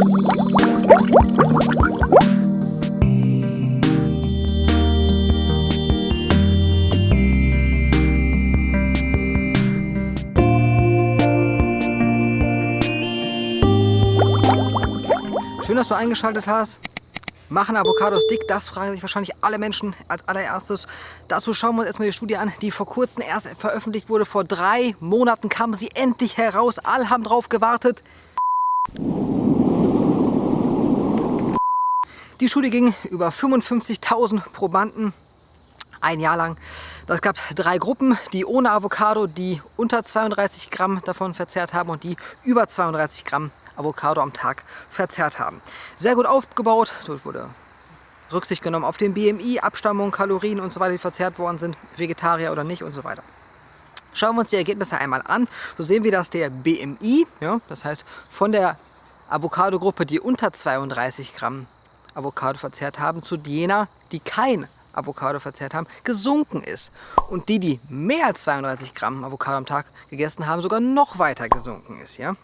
Schön, dass du eingeschaltet hast. Machen Avocados dick? Das fragen sich wahrscheinlich alle Menschen als allererstes. Dazu schauen wir uns erstmal die Studie an, die vor kurzem erst veröffentlicht wurde. Vor drei Monaten kam sie endlich heraus. Alle haben drauf gewartet. Die Studie ging über 55.000 Probanden ein Jahr lang. Das gab drei Gruppen, die ohne Avocado, die unter 32 Gramm davon verzehrt haben und die über 32 Gramm Avocado am Tag verzehrt haben. Sehr gut aufgebaut, dort wurde Rücksicht genommen auf den BMI, Abstammung, Kalorien und so weiter, die verzehrt worden sind, Vegetarier oder nicht und so weiter. Schauen wir uns die Ergebnisse einmal an. So sehen wir, dass der BMI, ja, das heißt von der Avocado-Gruppe, die unter 32 Gramm Avocado verzehrt haben, zu jener, die kein Avocado verzehrt haben, gesunken ist. Und die, die mehr als 32 Gramm Avocado am Tag gegessen haben, sogar noch weiter gesunken ist. Ja?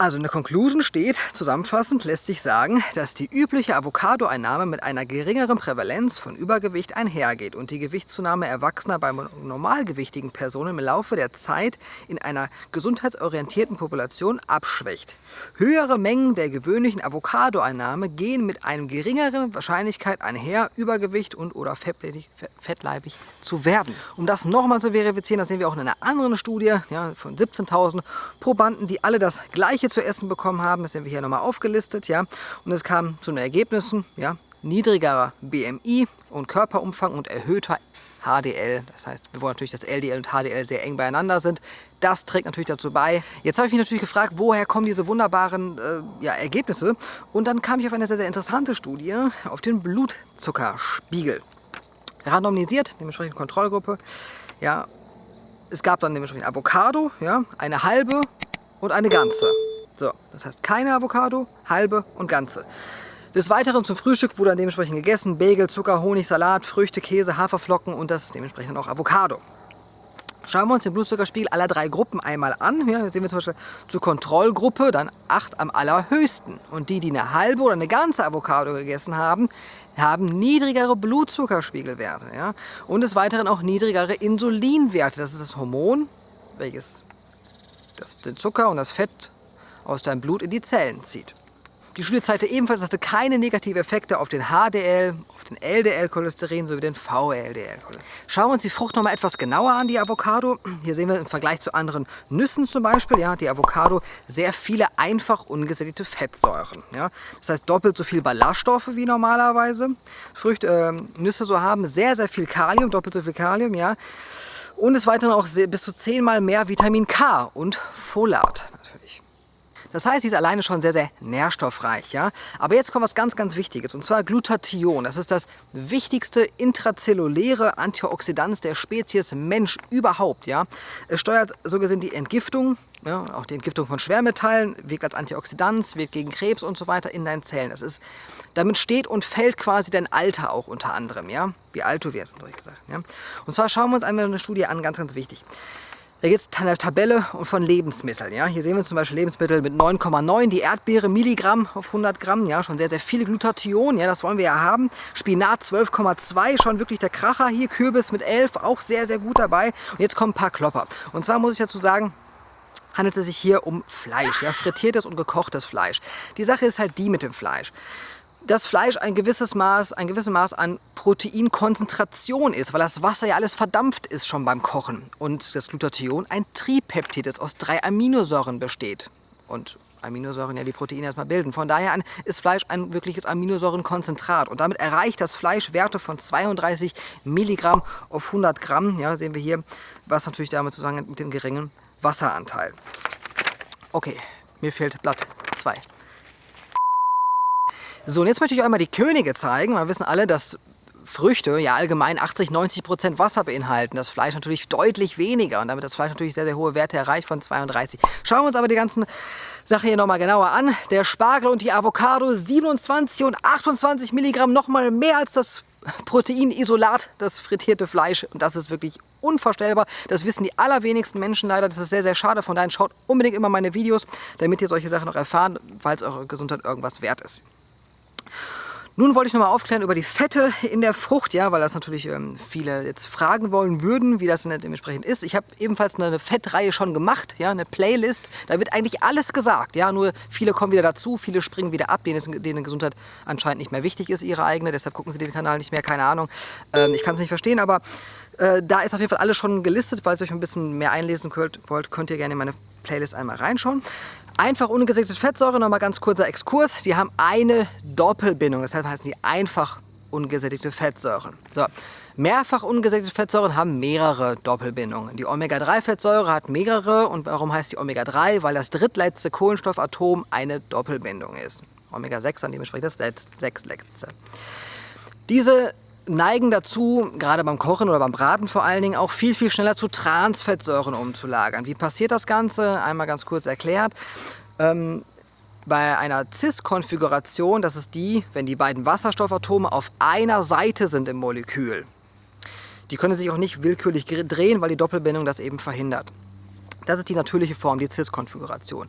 Also in der Conclusion steht, zusammenfassend lässt sich sagen, dass die übliche Avocado-Einnahme mit einer geringeren Prävalenz von Übergewicht einhergeht und die Gewichtszunahme Erwachsener bei normalgewichtigen Personen im Laufe der Zeit in einer gesundheitsorientierten Population abschwächt. Höhere Mengen der gewöhnlichen Avocado-Einnahme gehen mit einer geringeren Wahrscheinlichkeit einher, Übergewicht und oder fettleibig zu werden. Um das nochmal zu verifizieren, das sehen wir auch in einer anderen Studie ja, von 17.000 Probanden, die alle das gleiche zu essen bekommen haben. Das sehen wir hier nochmal aufgelistet. Ja. Und es kam zu den Ergebnissen, ja, niedrigerer BMI und Körperumfang und erhöhter HDL. Das heißt, wir wollen natürlich, dass LDL und HDL sehr eng beieinander sind. Das trägt natürlich dazu bei. Jetzt habe ich mich natürlich gefragt, woher kommen diese wunderbaren äh, ja, Ergebnisse? Und dann kam ich auf eine sehr, sehr interessante Studie, auf den Blutzuckerspiegel. Randomisiert, dementsprechend Kontrollgruppe. Ja, es gab dann dementsprechend Avocado, ja, eine halbe und eine ganze. So, das heißt keine Avocado, halbe und ganze. Des Weiteren zum Frühstück wurde dann dementsprechend gegessen Bagel, Zucker, Honig, Salat, Früchte, Käse, Haferflocken und das dementsprechend auch Avocado. Schauen wir uns den Blutzuckerspiegel aller drei Gruppen einmal an. Hier sehen wir zum Beispiel zur Kontrollgruppe dann 8 am allerhöchsten. Und die, die eine halbe oder eine ganze Avocado gegessen haben, haben niedrigere Blutzuckerspiegelwerte. Ja? Und des Weiteren auch niedrigere Insulinwerte. Das ist das Hormon, welches das, den Zucker und das Fett aus deinem Blut in die Zellen zieht. Die Studie zeigte ebenfalls, dass keine negativen Effekte auf den HDL, auf den LDL-Cholesterin sowie den VLDL-Cholesterin. Schauen wir uns die Frucht noch mal etwas genauer an, die Avocado. Hier sehen wir im Vergleich zu anderen Nüssen zum Beispiel, ja, die Avocado sehr viele einfach ungesättigte Fettsäuren. Ja. Das heißt doppelt so viel Ballaststoffe wie normalerweise. Früchte, äh, Nüsse so haben sehr, sehr viel Kalium, doppelt so viel Kalium, ja. Und des Weiteren auch bis zu zehnmal mehr Vitamin K und Folat natürlich. Das heißt, sie ist alleine schon sehr, sehr nährstoffreich. Ja? Aber jetzt kommt was ganz, ganz Wichtiges, und zwar Glutathion. Das ist das wichtigste intrazelluläre Antioxidant der Spezies Mensch überhaupt. Ja? Es steuert so gesehen die Entgiftung, ja, auch die Entgiftung von Schwermetallen, wirkt als Antioxidant, wirkt gegen Krebs und so weiter in deinen Zellen. Das ist, damit steht und fällt quasi dein Alter auch unter anderem, ja? wie alt du wirst, gesagt. Ja? Und zwar schauen wir uns einmal eine Studie an, ganz, ganz wichtig. Da geht es eine Tabelle von Lebensmitteln. Ja? Hier sehen wir zum Beispiel Lebensmittel mit 9,9, die Erdbeere Milligramm auf 100 Gramm, ja? schon sehr, sehr viel Glutathion, ja? das wollen wir ja haben. Spinat 12,2, schon wirklich der Kracher hier. Kürbis mit 11, auch sehr, sehr gut dabei. Und jetzt kommen ein paar Klopper. Und zwar muss ich dazu sagen, handelt es sich hier um Fleisch, ja? frittiertes und gekochtes Fleisch. Die Sache ist halt die mit dem Fleisch dass Fleisch ein gewisses Maß, ein gewisses Maß an Proteinkonzentration ist, weil das Wasser ja alles verdampft ist schon beim Kochen. Und das Glutathion ein Tripeptid, das aus drei Aminosäuren besteht. Und Aminosäuren ja die Proteine erstmal bilden. Von daher ist Fleisch ein wirkliches Aminosäurenkonzentrat. Und damit erreicht das Fleisch Werte von 32 Milligramm auf 100 Gramm. Ja, sehen wir hier, was natürlich damit zusammenhängt mit dem geringen Wasseranteil. Okay, mir fehlt Blatt 2. So, und jetzt möchte ich euch einmal die Könige zeigen. Wir wissen alle, dass Früchte ja allgemein 80, 90 Prozent Wasser beinhalten. Das Fleisch natürlich deutlich weniger und damit das Fleisch natürlich sehr, sehr hohe Werte erreicht von 32. Schauen wir uns aber die ganzen Sache hier nochmal genauer an. Der Spargel und die Avocado 27 und 28 Milligramm, nochmal mehr als das Proteinisolat, das frittierte Fleisch. Und das ist wirklich unvorstellbar. Das wissen die allerwenigsten Menschen leider. Das ist sehr, sehr schade. Von daher schaut unbedingt immer meine Videos, damit ihr solche Sachen noch erfahren, falls eure Gesundheit irgendwas wert ist. Nun wollte ich noch mal aufklären über die Fette in der Frucht, ja, weil das natürlich ähm, viele jetzt fragen wollen würden, wie das dementsprechend ist. Ich habe ebenfalls eine Fettreihe schon gemacht, ja, eine Playlist. Da wird eigentlich alles gesagt, ja, nur viele kommen wieder dazu, viele springen wieder ab, denen, denen Gesundheit anscheinend nicht mehr wichtig ist, ihre eigene. Deshalb gucken sie den Kanal nicht mehr, keine Ahnung. Ähm, ich kann es nicht verstehen, aber äh, da ist auf jeden Fall alles schon gelistet. Falls ihr euch ein bisschen mehr einlesen wollt, könnt ihr gerne in meine Playlist einmal reinschauen. Einfach ungesättigte Fettsäure, nochmal ganz kurzer Exkurs. Die haben eine Doppelbindung, deshalb heißen die einfach ungesättigte Fettsäuren. So. Mehrfach ungesättigte Fettsäuren haben mehrere Doppelbindungen. Die Omega-3-Fettsäure hat mehrere. Und warum heißt die Omega-3? Weil das drittletzte Kohlenstoffatom eine Doppelbindung ist. Omega-6 dann dementsprechend das sechstletzte. Diese neigen dazu, gerade beim Kochen oder beim Braten vor allen Dingen, auch viel, viel schneller zu Transfettsäuren umzulagern. Wie passiert das Ganze? Einmal ganz kurz erklärt. Ähm, bei einer CIS-Konfiguration, das ist die, wenn die beiden Wasserstoffatome auf einer Seite sind im Molekül. Die können sich auch nicht willkürlich drehen, weil die Doppelbindung das eben verhindert. Das ist die natürliche Form, die CIS-Konfiguration.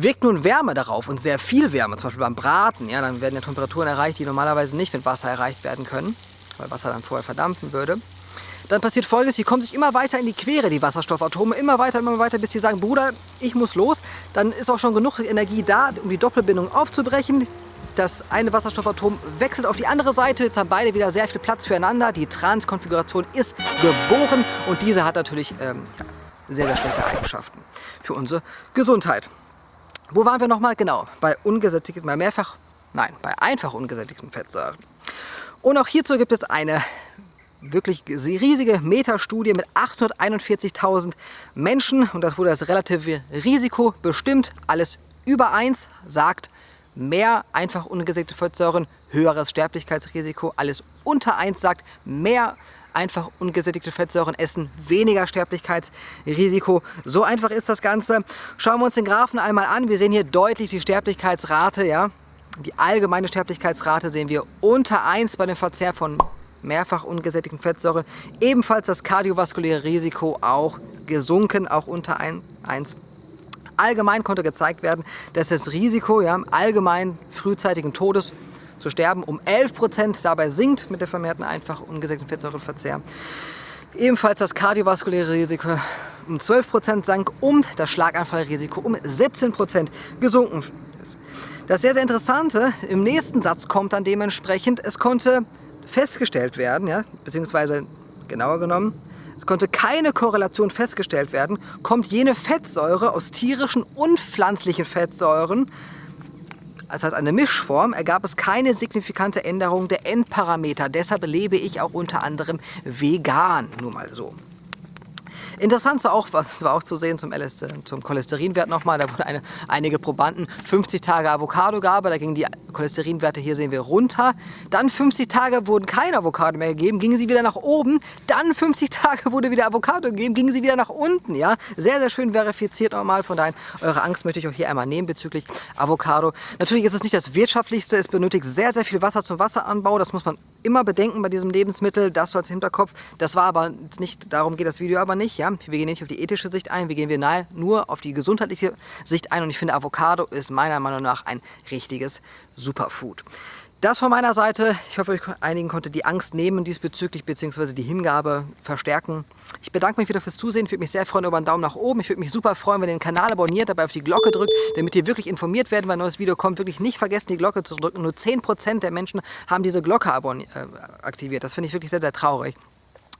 Wirkt nun Wärme darauf und sehr viel Wärme, zum Beispiel beim Braten, ja, dann werden ja Temperaturen erreicht, die normalerweise nicht mit Wasser erreicht werden können, weil Wasser dann vorher verdampfen würde. Dann passiert folgendes, sie kommen sich immer weiter in die Quere, die Wasserstoffatome, immer weiter, immer weiter, bis sie sagen, Bruder, ich muss los. Dann ist auch schon genug Energie da, um die Doppelbindung aufzubrechen. Das eine Wasserstoffatom wechselt auf die andere Seite, jetzt haben beide wieder sehr viel Platz füreinander. Die Transkonfiguration ist geboren und diese hat natürlich ähm, sehr, sehr schlechte Eigenschaften für unsere Gesundheit. Wo waren wir nochmal? Genau, bei ungesättigten, bei mehrfach, nein, bei einfach ungesättigten Fettsäuren. Und auch hierzu gibt es eine wirklich riesige Metastudie mit 841.000 Menschen und das wurde das relative Risiko bestimmt. Alles über 1 sagt mehr einfach ungesättigte Fettsäuren, höheres Sterblichkeitsrisiko. Alles unter 1 sagt mehr einfach ungesättigte Fettsäuren essen, weniger Sterblichkeitsrisiko. So einfach ist das Ganze. Schauen wir uns den Graphen einmal an. Wir sehen hier deutlich die Sterblichkeitsrate. Ja? Die allgemeine Sterblichkeitsrate sehen wir unter 1 bei dem Verzehr von mehrfach ungesättigten Fettsäuren. Ebenfalls das kardiovaskuläre Risiko auch gesunken, auch unter 1. Allgemein konnte gezeigt werden, dass das Risiko ja, allgemein frühzeitigen Todes zu sterben um 11% dabei sinkt mit der vermehrten einfach ungesättigten Fettsäurenverzehr. Ebenfalls das kardiovaskuläre Risiko um 12% sank und das Schlaganfallrisiko um 17% gesunken ist. Das sehr, sehr Interessante, im nächsten Satz kommt dann dementsprechend, es konnte festgestellt werden, ja, beziehungsweise genauer genommen, es konnte keine Korrelation festgestellt werden, kommt jene Fettsäure aus tierischen und pflanzlichen Fettsäuren das heißt eine Mischform, ergab es keine signifikante Änderung der Endparameter. Deshalb lebe ich auch unter anderem vegan, nur mal so. Interessant war auch, was war auch zu sehen zum, LS, zum Cholesterinwert nochmal, da wurden eine, einige Probanden 50 Tage Avocado-Gabe, da gingen die Cholesterinwerte, hier sehen wir, runter. Dann 50 Tage wurden keine Avocado mehr gegeben, gingen sie wieder nach oben. Dann 50 Tage wurde wieder Avocado gegeben, gingen sie wieder nach unten. Ja? Sehr, sehr schön verifiziert nochmal, von daher, eure Angst möchte ich auch hier einmal nehmen bezüglich Avocado. Natürlich ist es nicht das wirtschaftlichste, es benötigt sehr, sehr viel Wasser zum Wasseranbau, das muss man immer bedenken bei diesem Lebensmittel, das so als Hinterkopf. Das war aber nicht, darum geht das Video aber nicht. Ja? Wir gehen nicht auf die ethische Sicht ein, wir gehen wir nahe nur auf die gesundheitliche Sicht ein und ich finde Avocado ist meiner Meinung nach ein richtiges Superfood. Das von meiner Seite. Ich hoffe, euch einigen konnte die Angst nehmen diesbezüglich, beziehungsweise die Hingabe verstärken. Ich bedanke mich wieder fürs Zusehen. Ich würde mich sehr freuen über einen Daumen nach oben. Ich würde mich super freuen, wenn ihr den Kanal abonniert, dabei auf die Glocke drückt, damit ihr wirklich informiert werdet, wenn ein neues Video kommt. Wirklich nicht vergessen, die Glocke zu drücken. Nur 10% der Menschen haben diese Glocke äh, aktiviert. Das finde ich wirklich sehr, sehr traurig.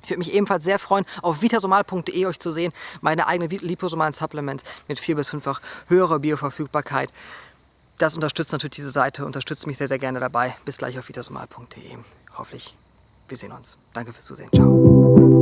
Ich würde mich ebenfalls sehr freuen, auf vitasomal.de euch zu sehen. Meine eigenen liposomalen Supplements mit vier bis fünffach höherer Bioverfügbarkeit. Das unterstützt natürlich diese Seite, unterstützt mich sehr, sehr gerne dabei. Bis gleich auf vitasomal.de. Hoffentlich, wir sehen uns. Danke fürs Zusehen. Ciao.